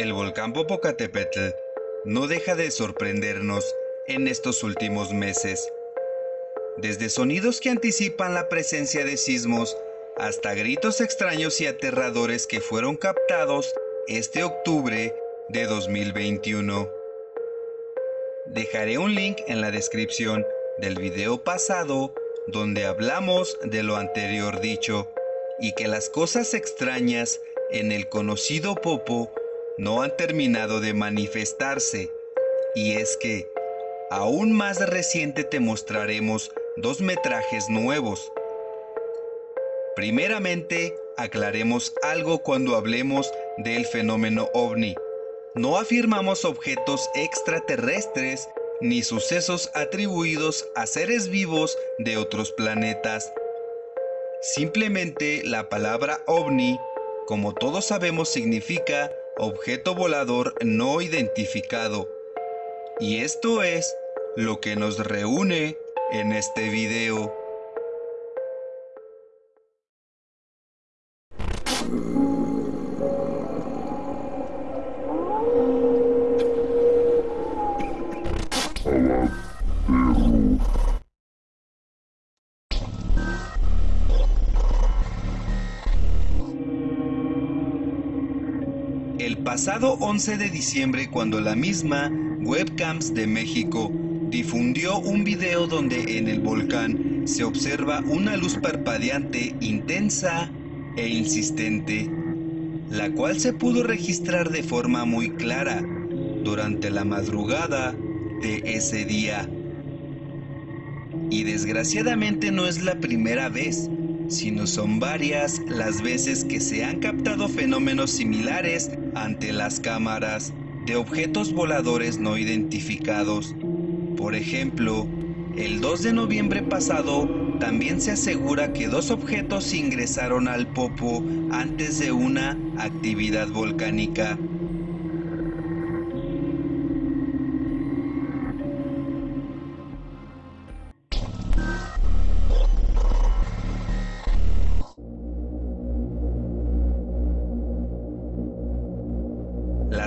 El volcán Popocatépetl no deja de sorprendernos en estos últimos meses. Desde sonidos que anticipan la presencia de sismos hasta gritos extraños y aterradores que fueron captados este octubre de 2021. Dejaré un link en la descripción del video pasado donde hablamos de lo anterior dicho y que las cosas extrañas en el conocido Popo no han terminado de manifestarse. Y es que, aún más reciente te mostraremos dos metrajes nuevos. Primeramente, aclaremos algo cuando hablemos del fenómeno ovni. No afirmamos objetos extraterrestres ni sucesos atribuidos a seres vivos de otros planetas. Simplemente la palabra ovni, como todos sabemos, significa objeto volador no identificado. Y esto es lo que nos reúne en este video. Pasado 11 de diciembre cuando la misma Webcams de México difundió un video donde en el volcán se observa una luz parpadeante intensa e insistente, la cual se pudo registrar de forma muy clara durante la madrugada de ese día. Y desgraciadamente no es la primera vez, sino son varias las veces que se han captado fenómenos similares ante las cámaras de objetos voladores no identificados. Por ejemplo, el 2 de noviembre pasado también se asegura que dos objetos ingresaron al Popo antes de una actividad volcánica.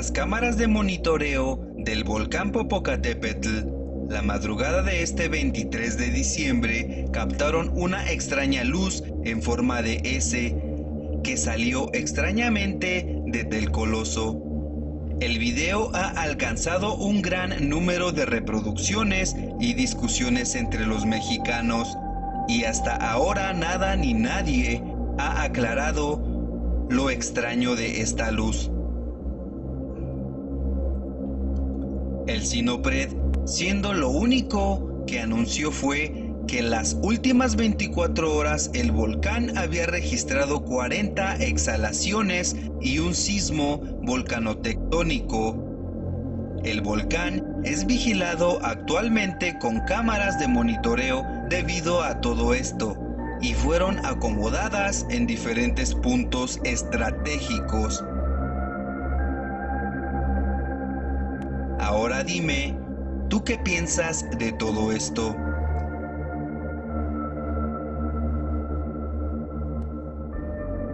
Las cámaras de monitoreo del volcán Popocatépetl la madrugada de este 23 de diciembre captaron una extraña luz en forma de S que salió extrañamente desde el coloso. El video ha alcanzado un gran número de reproducciones y discusiones entre los mexicanos y hasta ahora nada ni nadie ha aclarado lo extraño de esta luz. El Sinopred, siendo lo único que anunció fue que en las últimas 24 horas el volcán había registrado 40 exhalaciones y un sismo volcanotectónico. El volcán es vigilado actualmente con cámaras de monitoreo debido a todo esto y fueron acomodadas en diferentes puntos estratégicos Ahora dime, ¿tú qué piensas de todo esto?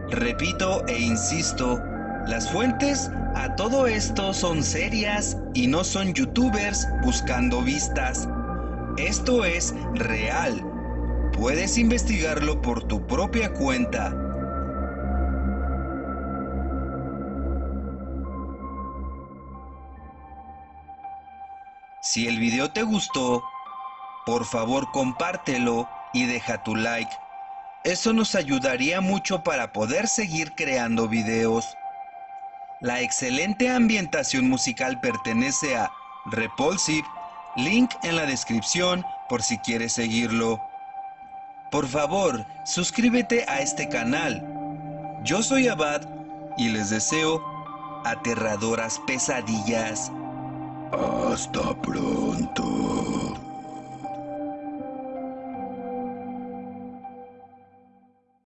Repito e insisto, las fuentes a todo esto son serias y no son youtubers buscando vistas. Esto es real. Puedes investigarlo por tu propia cuenta. Si el video te gustó, por favor compártelo y deja tu like. Eso nos ayudaría mucho para poder seguir creando videos. La excelente ambientación musical pertenece a Repulsive, link en la descripción por si quieres seguirlo. Por favor, suscríbete a este canal. Yo soy Abad y les deseo aterradoras pesadillas. Hasta pronto.